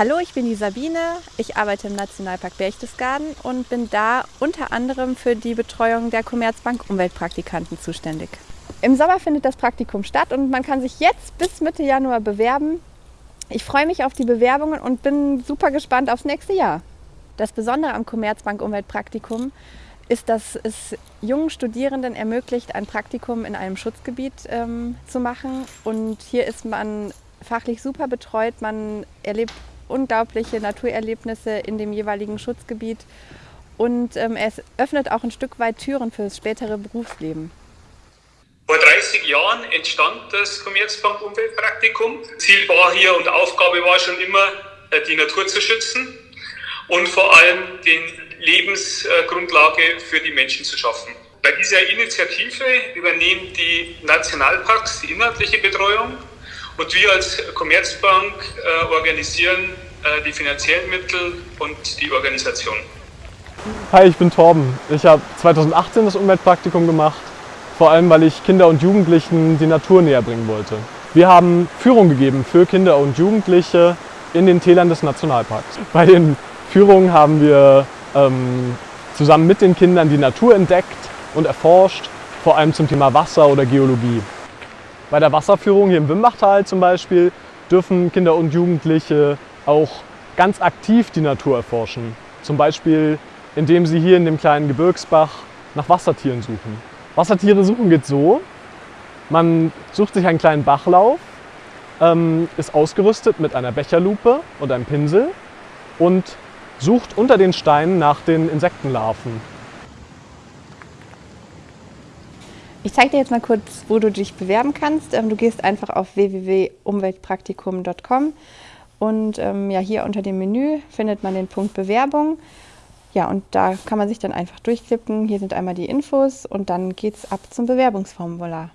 Hallo, ich bin die Sabine. Ich arbeite im Nationalpark Berchtesgaden und bin da unter anderem für die Betreuung der Commerzbank Umweltpraktikanten zuständig. Im Sommer findet das Praktikum statt und man kann sich jetzt bis Mitte Januar bewerben. Ich freue mich auf die Bewerbungen und bin super gespannt aufs nächste Jahr. Das Besondere am Commerzbank Umweltpraktikum ist, dass es jungen Studierenden ermöglicht, ein Praktikum in einem Schutzgebiet ähm, zu machen. Und hier ist man fachlich super betreut. Man erlebt unglaubliche Naturerlebnisse in dem jeweiligen Schutzgebiet und ähm, es öffnet auch ein Stück weit Türen fürs spätere Berufsleben. Vor 30 Jahren entstand das Commerzbank Umweltpraktikum. Ziel war hier und Aufgabe war schon immer, äh, die Natur zu schützen und vor allem die Lebensgrundlage für die Menschen zu schaffen. Bei dieser Initiative übernehmen die Nationalparks die inhaltliche Betreuung und wir als Commerzbank äh, organisieren äh, die finanziellen Mittel und die Organisation. Hi, ich bin Torben. Ich habe 2018 das Umweltpraktikum gemacht, vor allem weil ich Kinder und Jugendlichen die Natur näher bringen wollte. Wir haben Führung gegeben für Kinder und Jugendliche in den Tälern des Nationalparks. Bei den Führungen haben wir ähm, zusammen mit den Kindern die Natur entdeckt und erforscht, vor allem zum Thema Wasser oder Geologie. Bei der Wasserführung hier im Wimbachtal zum Beispiel dürfen Kinder und Jugendliche auch ganz aktiv die Natur erforschen. Zum Beispiel, indem sie hier in dem kleinen Gebirgsbach nach Wassertieren suchen. Wassertiere suchen geht so, man sucht sich einen kleinen Bachlauf, ähm, ist ausgerüstet mit einer Becherlupe und einem Pinsel und sucht unter den Steinen nach den Insektenlarven. Ich zeige dir jetzt mal kurz, wo du dich bewerben kannst. Ähm, du gehst einfach auf www.umweltpraktikum.com und ähm, ja, hier unter dem Menü findet man den Punkt Bewerbung. Ja, und da kann man sich dann einfach durchklicken. Hier sind einmal die Infos und dann geht es ab zum Bewerbungsformular.